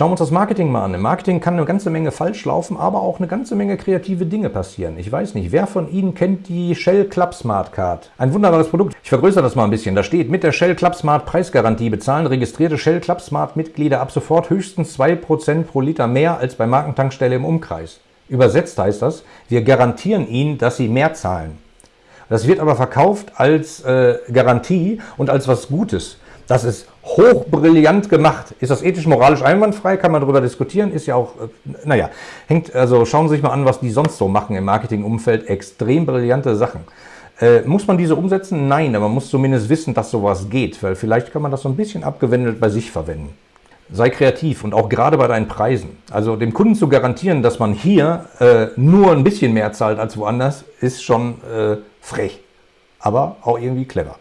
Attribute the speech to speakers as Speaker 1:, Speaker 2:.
Speaker 1: Schauen wir uns das Marketing mal an. Im Marketing kann eine ganze Menge falsch laufen, aber auch eine ganze Menge kreative Dinge passieren. Ich weiß nicht, wer von Ihnen kennt die Shell Club Smart Card? Ein wunderbares Produkt. Ich vergrößere das mal ein bisschen. Da steht, mit der Shell Club Smart Preisgarantie bezahlen registrierte Shell Club Smart Mitglieder ab sofort höchstens 2% pro Liter mehr als bei Markentankstelle im Umkreis. Übersetzt heißt das, wir garantieren Ihnen, dass Sie mehr zahlen. Das wird aber verkauft als äh, Garantie und als was Gutes. Das ist hochbrillant gemacht. Ist das ethisch-moralisch einwandfrei? Kann man darüber diskutieren? Ist ja auch, äh, naja, hängt, also schauen Sie sich mal an, was die sonst so machen im Marketingumfeld. Extrem brillante Sachen. Äh, muss man diese umsetzen? Nein, aber man muss zumindest wissen, dass sowas geht, weil vielleicht kann man das so ein bisschen abgewendet bei sich verwenden. Sei kreativ und auch gerade bei deinen Preisen. Also dem Kunden zu garantieren, dass man hier äh, nur ein bisschen mehr zahlt als woanders, ist schon äh, frech, aber auch irgendwie clever.